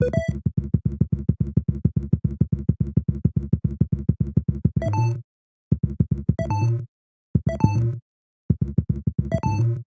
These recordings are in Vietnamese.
Thank you.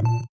you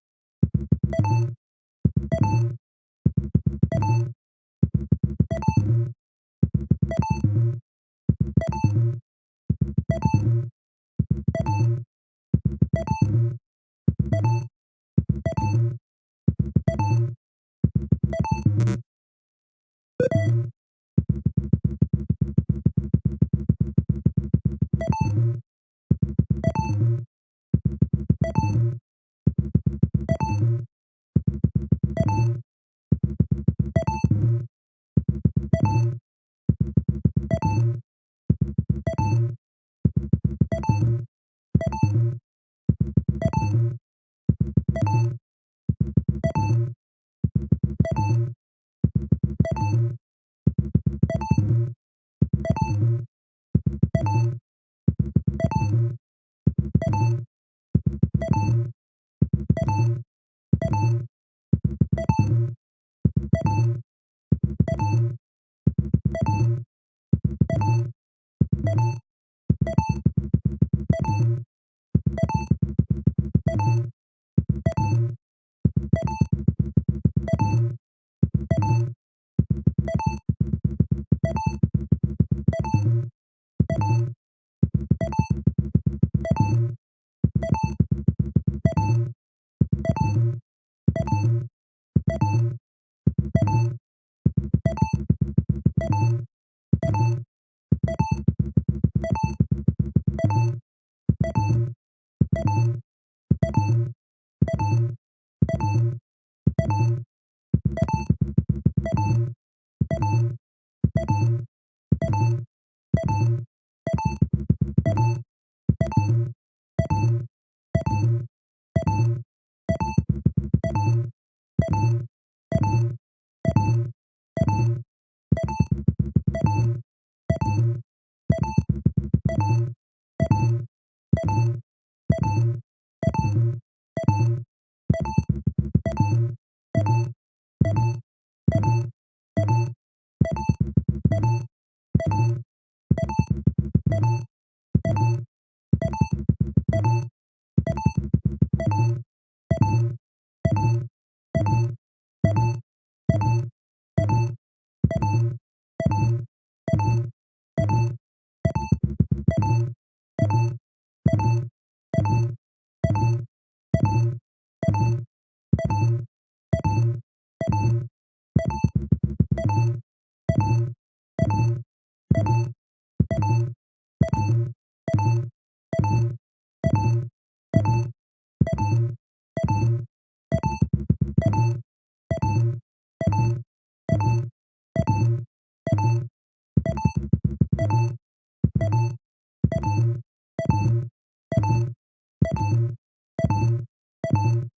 Thank you. Thank you. Thank you.